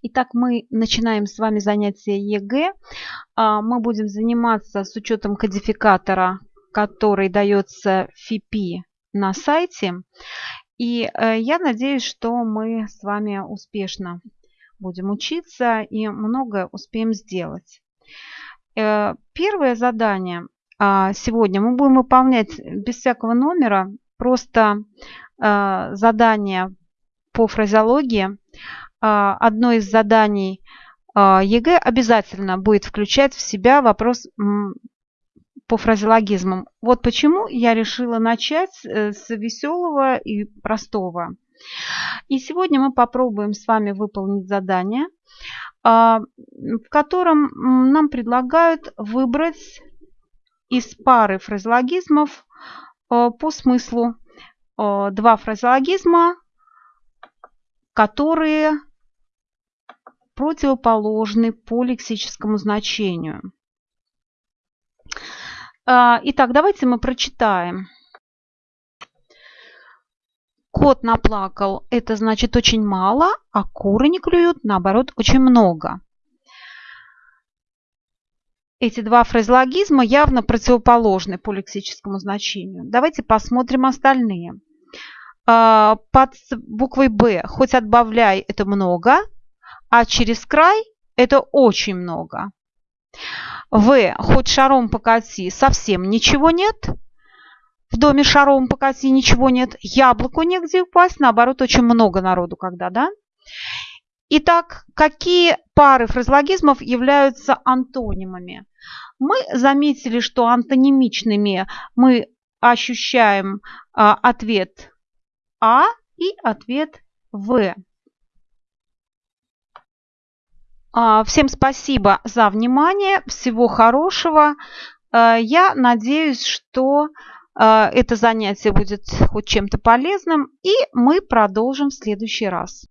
Итак, мы начинаем с вами занятие ЕГЭ. А, мы будем заниматься с учетом кодификатора, который дается ФИПИ на сайте. И э, я надеюсь, что мы с вами успешно будем учиться и многое успеем сделать. Э, первое задание а, сегодня мы будем выполнять без всякого номера, просто э, задание по фразеологии одно из заданий а, ЕГЭ обязательно будет включать в себя вопрос по фразеологизмам. Вот почему я решила начать э, с веселого и простого. И сегодня мы попробуем с вами выполнить задание, а, в котором нам предлагают выбрать из пары фразеологизмов по смыслу два фразеологизма, которые противоположны по лексическому значению. А, итак, давайте мы прочитаем. Кот наплакал – это значит очень мало, а куры не клюют, наоборот, очень много. Эти два фразеологизма явно противоположны по лексическому значению. Давайте посмотрим остальные. А, под буквой «Б» хоть отбавляй – это много – а через край это очень много. В, хоть шаром покати, совсем ничего нет. В доме шаром покати ничего нет. Яблоку негде упасть, наоборот, очень много народу когда, да? Итак, какие пары фразеологизмов являются антонимами? Мы заметили, что антонимичными мы ощущаем а, ответ А и ответ В. всем спасибо за внимание. Всего хорошего. А, я надеюсь, что а, это занятие будет хоть чем-то полезным. И мы продолжим в следующий раз.